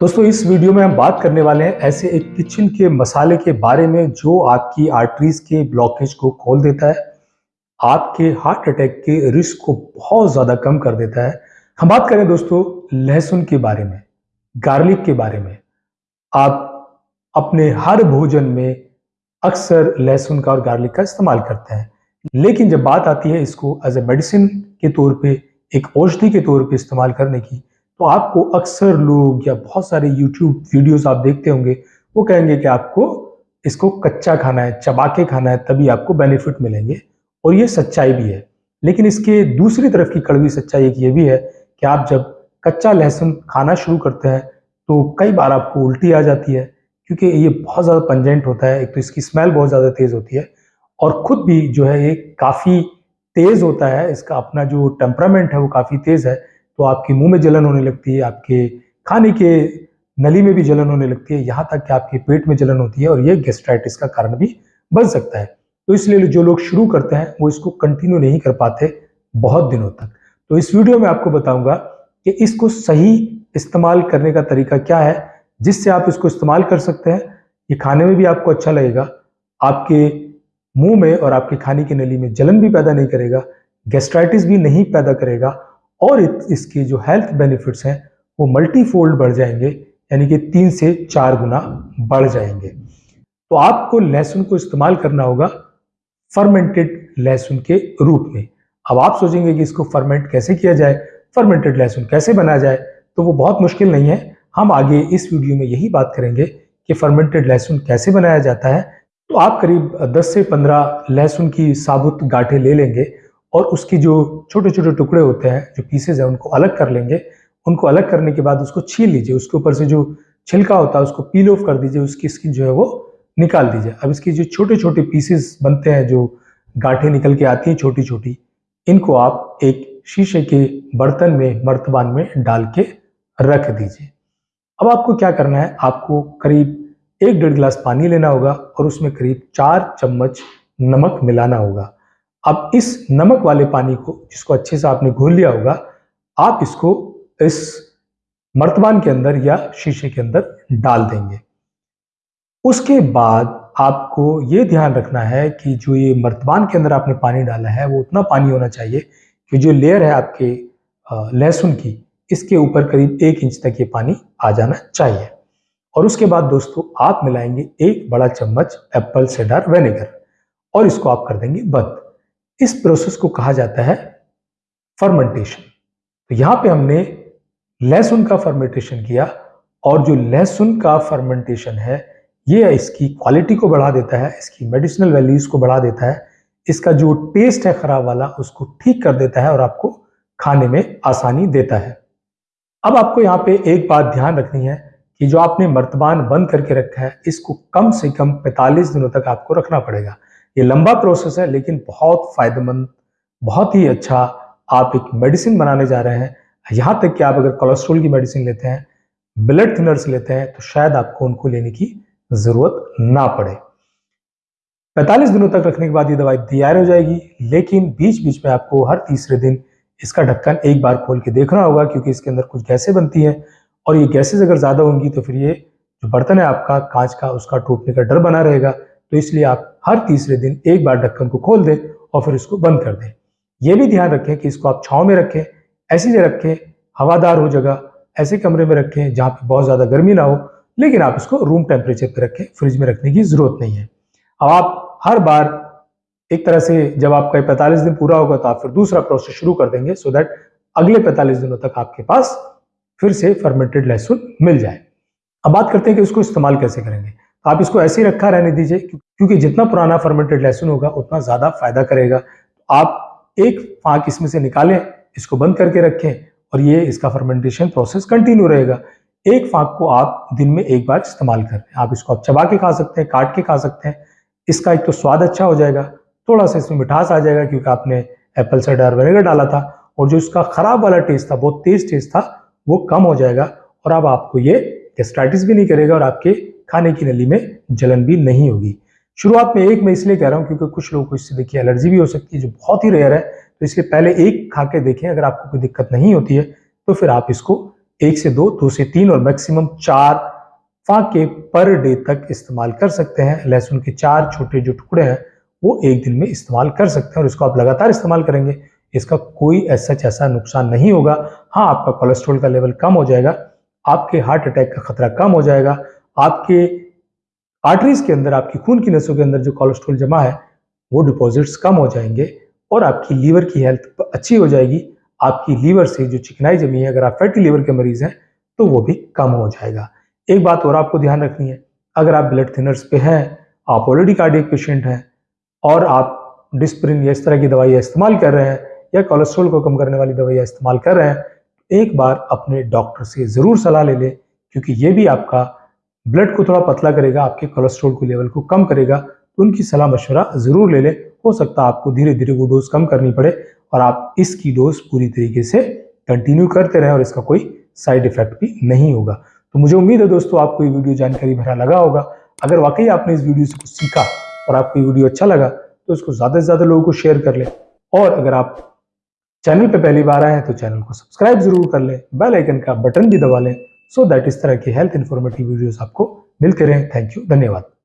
दोस्तों, इस वीडियो में हम बात करने वाले हैं ऐसे एक किचन के मसाले के बारे में जो आपकी आर्टरीज के ब्लॉकेज को खोल देता है, आपके हार्ट अटैक के रिस्क को बहुत ज़्यादा कम कर देता है। हम बात करें दोस्तों, लहसुन के बारे में गार्लिक के बारे में। आप अपने हर भोजन में अक्सर लहसुन का और गार्लिक का इस्तेमाल करते हैं। लेकिन जब बात आती है इसको एज ए मेडिसिन के तौर पर एक औषधि के तौर पर इस्तेमाल करने की तो आपको अक्सर लोग या बहुत सारे यूट्यूब वीडियोस आप देखते होंगे, वो कहेंगे कि आपको इसको कच्चा खाना है चबा के खाना है, तभी आपको बेनिफिट मिलेंगे। और ये सच्चाई भी है। लेकिन इसके दूसरी तरफ़ की कड़वी सच्चाई एक ये भी है कि आप जब कच्चा लहसुन खाना शुरू करते हैं तो कई बार आपको उल्टी आ जाती है, क्योंकि ये बहुत ज़्यादा पंजेंट होता है, एक तो इसकी स्मेल बहुत ज़्यादा तेज़ होती है और ख़ुद भी जो है ये काफ़ी तेज़ होता है, इसका अपना जो टेम्परामेंट है वो काफ़ी तेज़ है। तो आपके मुँह में जलन होने लगती है, आपके खाने के नली में भी जलन होने लगती है, यहाँ तक कि आपके पेट में जलन होती है और ये गेस्ट्राइटिस का कारण भी बन सकता है। तो इसलिए जो लोग शुरू करते हैं, वो इसको कंटिन्यू नहीं कर पाते बहुत दिनों तक। तो इस वीडियो में आपको बताऊँगा कि इसको सही इस्तेमाल करने का तरीका क्या है, जिससे आप इसको इस्तेमाल कर सकते हैं। ये खाने में भी आपको अच्छा लगेगा, आपके मुँह में और आपके खाने की नली में जलन भी पैदा नहीं करेगा गेस्ट्राइटिस भी नहीं पैदा करेगा और इसके जो हेल्थ बेनिफिट्स हैं, वो मल्टीफोल्ड बढ़ जाएँगे, यानी कि तीन से चार गुना बढ़ जाएँगे। तो आपको लहसुन को इस्तेमाल करना होगा फर्मेंटेड लहसुन के रूप में। अब आप सोचेंगे कि इसको फर्मेंट कैसे किया जाए फर्मेंटेड लहसुन कैसे बनाया जाए तो वो बहुत मुश्किल नहीं है। हम आगे इस वीडियो में यही बात करेंगे कि फर्मेंटेड लहसुन कैसे बनाया जाता है। तो आप करीब 10 से 15 लहसुन की साबुत गाठे ले लेंगे और उसकी जो छोटे छोटे टुकड़े होते हैं, जो पीसेज हैं, उनको अलग कर लेंगे। उनको अलग करने के बाद उसको छील लीजिए। उसके ऊपर से जो छिलका होता है, उसको पील ऑफ़ कर दीजिए। उसकी स्किन जो है वो निकाल दीजिए। अब इसकी जो छोटे छोटे पीसेस बनते हैं, जो गांठें निकल के आती हैं छोटी छोटी, इनको आप एक शीशे के बर्तन में, मर्तबान में डाल के रख दीजिए। अब आपको क्या करना है? आपको करीब एक डेढ़ गिलास पानी लेना होगा और उसमें करीब चार चम्मच नमक मिलाना होगा। अब इस नमक वाले पानी को, जिसको अच्छे से आपने घोल लिया होगा, आप इसको इस मर्तबान के अंदर या शीशे के अंदर डाल देंगे। उसके बाद आपको ये ध्यान रखना है कि जो ये मर्तबान के अंदर आपने पानी डाला है, वो उतना पानी होना चाहिए कि जो लेयर है आपके लहसुन की, इसके ऊपर करीब एक इंच तक ये पानी आ जाना चाहिए। और उसके बाद दोस्तों, आप मिलाएँगे एक बड़ा चम्मच एप्पल सेडार वेनेगर और इसको आप कर देंगे बंद। इस प्रोसेस को कहा जाता है फर्मेंटेशन तो यहाँ पे हमने लहसुन का फर्मेंटेशन किया और जो लहसुन का फर्मेंटेशन है, ये इसकी क्वालिटी को बढ़ा देता है, इसकी मेडिसिनल वैल्यूज़ को बढ़ा देता है, इसका जो टेस्ट है खराब वाला, उसको ठीक कर देता है और आपको खाने में आसानी देता है। अब आपको यहाँ पे एक बात ध्यान रखनी है कि जो आपने मर्तबान बंद करके रखा है, इसको कम से कम 45 दिनों तक आपको रखना पड़ेगा। ये लंबा प्रोसेस है, लेकिन बहुत फ़ायदेमंद, बहुत ही अच्छा आप एक मेडिसिन बनाने जा रहे हैं। यहाँ तक कि आप अगर कोलेस्ट्रोल की मेडिसिन लेते हैं ब्लड थिनर्स लेते हैं तो शायद आपको उनको लेने की ज़रूरत ना पड़े। 45 दिनों तक रखने के बाद ये दवाई तैयार हो जाएगी, लेकिन बीच बीच में आपको हर तीसरे दिन इसका ढक्कन एक बार खोल के देखना होगा, क्योंकि इसके अंदर कुछ गैसें बनती हैं। और ये गैसेज अगर ज़्यादा होंगी तो फिर ये जो बर्तन है आपका, कांच का, उसका टूटने का डर बना रहेगा। तो इसलिए आप हर तीसरे दिन एक बार ढक्कन को खोल दें और फिर इसको बंद कर दें। यह भी ध्यान रखें कि इसको आप छाँव में रखें, ऐसी जगह रखें, हवादार हो जगह, ऐसे कमरे में रखें जहाँ पर बहुत ज़्यादा गर्मी ना हो, लेकिन आप इसको रूम टेम्परेचर पर रखें फ्रिज में रखने की ज़रूरत नहीं है। अब आप हर बार एक तरह से जब आपका पैंतालीस दिन पूरा होगा तो आप फिर दूसरा प्रोसेस शुरू कर देंगे सो दैट अगले पैंतालीस दिनों तक आपके पास फिर से फर्मेंटेड लहसुन मिल जाए। अब बात करते हैं कि उसको इस्तेमाल कैसे करेंगे। आप इसको ऐसे ही रखा रहने दीजिए क्योंकि जितना पुराना फर्मेंटेड लहसुन होगा, उतना ज़्यादा फ़ायदा करेगा। आप एक फाक इसमें से निकालें, इसको बंद करके रखें और ये इसका फर्मेंटेशन प्रोसेस कंटिन्यू रहेगा। एक फाक को आप दिन में एक बार इस्तेमाल कर हैं आप इसको आप चबा के खा सकते हैं, काट के खा सकते हैं। इसका एक तो स्वाद अच्छा हो जाएगा, थोड़ा सा इसमें मिठास आ जाएगा, क्योंकि आपने एप्पल साइडर विनेगर डाला था और जो इसका खराब वाला टेस्ट था, बहुत तेज टेस्ट था, वो कम हो जाएगा और अब आपको ये गेस्ट्राइटिस भी नहीं करेगा और आपके खाने की नली में जलन भी नहीं होगी। शुरुआत में एक मैं इसलिए कह रहा हूँ क्योंकि कुछ लोगों को इससे देखिए एलर्जी भी हो सकती है, जो बहुत ही रेयर है तो इसलिए पहले एक खा के देखें, अगर आपको कोई दिक्कत नहीं होती है तो फिर आप इसको एक से दो दो से तीन और मैक्सिमम चार फाके पर डे तक इस्तेमाल कर सकते हैं। लहसुन के चार छोटे जो टुकड़े हैं, वो एक दिन में इस्तेमाल कर सकते हैं और इसको आप लगातार इस्तेमाल करेंगे। इसका कोई ऐसा ऐसा नुकसान नहीं होगा। हाँ आपका कोलेस्ट्रॉल का लेवल कम हो जाएगा, आपके हार्ट अटैक का खतरा कम हो जाएगा आपके आर्टरीज के अंदर, आपकी खून की नसों के अंदर जो कोलेस्ट्रॉल जमा है, वो डिपॉजिट्स कम हो जाएँगे और आपकी लीवर की हेल्थ अच्छी हो जाएगी। आपकी लीवर से जो चिकनाई जमी है, अगर आप फैटी लीवर के मरीज़ हैं तो वो भी कम हो जाएगा। एक बात और आपको ध्यान रखनी है, अगर आप ब्लड थिनर्स पे हैं, आप ऑलरेडी कार्डियक पेशेंट हैं और आप डिस्प्रिन या इस तरह की दवाइयाँ इस्तेमाल कर रहे हैं या कोलेस्ट्रॉल को कम करने वाली दवाइयाँ इस्तेमाल कर रहे हैं, एक बार अपने डॉक्टर से ज़रूर सलाह ले लें, क्योंकि ये भी आपका ब्लड को थोड़ा पतला करेगा, आपके कोलेस्ट्रॉल को लेवल को कम करेगा तो उनकी सलाह मशवरा ज़रूर ले लें। हो सकता है आपको धीरे धीरे वो डोज कम करनी पड़े और आप इसकी डोज पूरी तरीके से कंटिन्यू करते रहें और इसका कोई साइड इफ़ेक्ट भी नहीं होगा। तो मुझे उम्मीद है दोस्तों, आपको ये वीडियो जानकारी भरा लगा होगा। अगर वाकई आपने इस वीडियो से कुछ सीखा और आपको ये वीडियो अच्छा लगा तो इसको ज़्यादा से ज़्यादा लोगों को शेयर कर लें। और अगर आप चैनल पर पहली बार आए हैं तो चैनल को सब्सक्राइब ज़रूर कर लें। बेल आइकन का बटन भी दबा लें। सो दैट इस तरह की हेल्थ इन्फॉर्मेटिव वीडियोस आपको मिलते रहे। थैंक यू धन्यवाद।